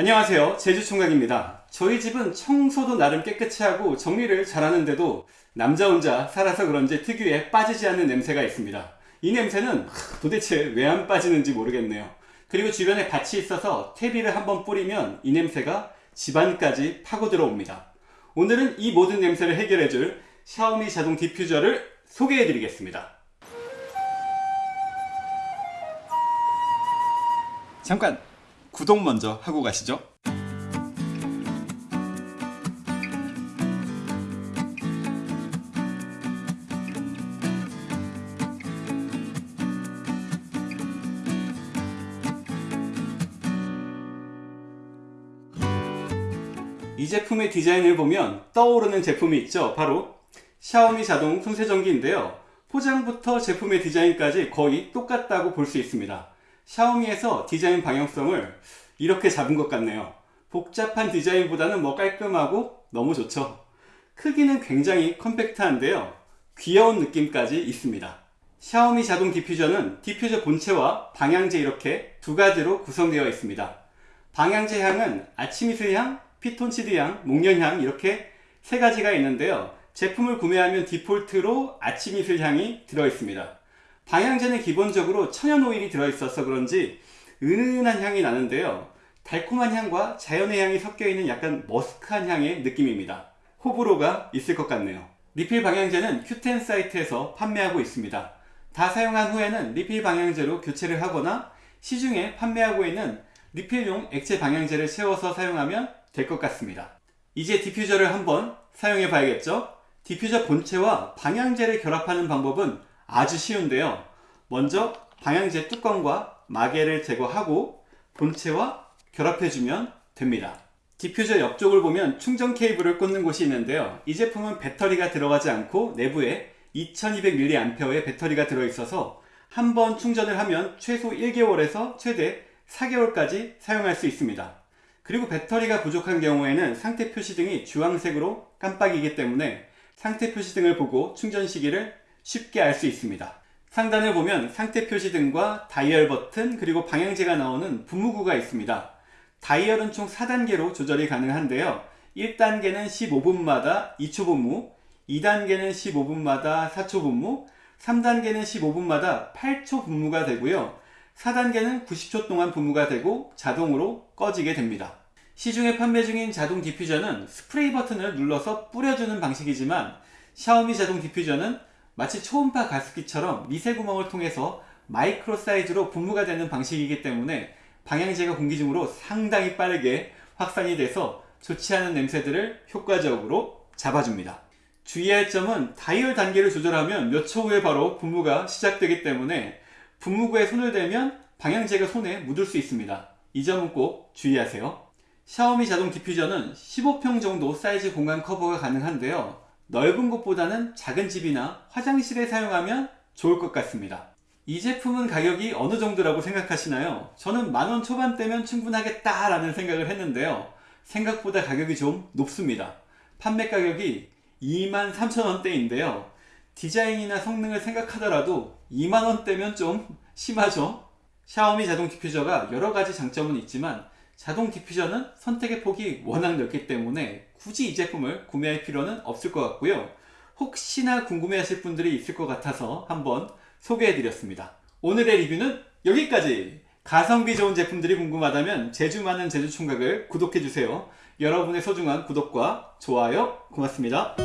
안녕하세요. 제주총각입니다. 저희 집은 청소도 나름 깨끗이 하고 정리를 잘하는데도 남자 혼자 살아서 그런지 특유의 빠지지 않는 냄새가 있습니다. 이 냄새는 도대체 왜 안 빠지는지 모르겠네요. 그리고 주변에 밭이 있어서 퇴비를 한번 뿌리면 이 냄새가 집안까지 파고 들어옵니다. 오늘은 이 모든 냄새를 해결해 줄 샤오미 자동 디퓨저를 소개해 드리겠습니다. 잠깐 구독 먼저 하고 가시죠. 이 제품의 디자인을 보면 떠오르는 제품이 있죠. 바로 샤오미 자동 손세정기인데요. 포장부터 제품의 디자인까지 거의 똑같다고 볼 수 있습니다 샤오미에서 디자인 방향성을 이렇게 잡은 것 같네요. 복잡한 디자인보다는 뭐 깔끔하고 너무 좋죠. 크기는 굉장히 컴팩트한데요. 귀여운 느낌까지 있습니다. 샤오미 자동 디퓨저는 디퓨저 본체와 방향제 이렇게 두 가지로 구성되어 있습니다. 방향제 향은 아침 이슬 향, 피톤치드 향, 목련향 이렇게 세 가지가 있는데요. 제품을 구매하면 디폴트로 아침 이슬 향이 들어 있습니다 방향제는 기본적으로 천연 오일이 들어있어서 그런지 은은한 향이 나는데요. 달콤한 향과 자연의 향이 섞여있는 약간 머스크한 향의 느낌입니다. 호불호가 있을 것 같네요. 리필 방향제는 큐텐 사이트에서 판매하고 있습니다. 다 사용한 후에는 리필 방향제로 교체를 하거나 시중에 판매하고 있는 리필용 액체 방향제를 채워서 사용하면 될 것 같습니다. 이제 디퓨저를 한번 사용해 봐야겠죠? 디퓨저 본체와 방향제를 결합하는 방법은 아주 쉬운데요. 먼저 방향제 뚜껑과 마개를 제거하고 본체와 결합해주면 됩니다. 디퓨저 옆쪽을 보면 충전 케이블을 꽂는 곳이 있는데요. 이 제품은 배터리가 들어가지 않고 내부에 2200mAh의 배터리가 들어있어서 한 번 충전을 하면 최소 1개월에서 최대 4개월까지 사용할 수 있습니다. 그리고 배터리가 부족한 경우에는 상태 표시 등이 주황색으로 깜빡이기 때문에 상태 표시 등을 보고 충전 시기를 쉽게 알 수 있습니다. 상단을 보면 상태 표시 등과 다이얼 버튼 그리고 방향제가 나오는 분무구가 있습니다. 다이얼은 총 4단계로 조절이 가능한데요. 1단계는 15분마다 2초 분무 2단계는 15분마다 4초 분무 3단계는 15분마다 8초 분무가 되고요. 4단계는 90초 동안 분무가 되고 자동으로 꺼지게 됩니다. 시중에 판매 중인 자동 디퓨저는 스프레이 버튼을 눌러서 뿌려주는 방식이지만 샤오미 자동 디퓨저는 마치 초음파 가습기처럼 미세 구멍을 통해서 마이크로 사이즈로 분무가 되는 방식이기 때문에 방향제가 공기 중으로 상당히 빠르게 확산이 돼서 좋지 않은 냄새들을 효과적으로 잡아줍니다. 주의할 점은 다이얼 단계를 조절하면 몇 초 후에 바로 분무가 시작되기 때문에 분무구에 손을 대면 방향제가 손에 묻을 수 있습니다. 이 점은 꼭 주의하세요. 샤오미 자동 디퓨저는 15평 정도 사이즈 공간 커버가 가능한데요. 넓은 곳보다는 작은 집이나 화장실에 사용하면 좋을 것 같습니다. 이 제품은 가격이 어느 정도라고 생각하시나요? 저는 만원 초반대면 충분하겠다 라는 생각을 했는데요. 생각보다 가격이 좀 높습니다. 판매 가격이 23,000원대인데요. 디자인이나 성능을 생각하더라도 2만원대면 좀 심하죠? 샤오미 자동 디퓨저가 여러가지 장점은 있지만 자동 디퓨저는 선택의 폭이 워낙 넓기 때문에 굳이 이 제품을 구매할 필요는 없을 것 같고요. 혹시나 궁금해 하실 분들이 있을 것 같아서 한번 소개해 드렸습니다. 오늘의 리뷰는 여기까지! 가성비 좋은 제품들이 궁금하다면 재주 많은 제주 총각을 구독해 주세요. 여러분의 소중한 구독과 좋아요 고맙습니다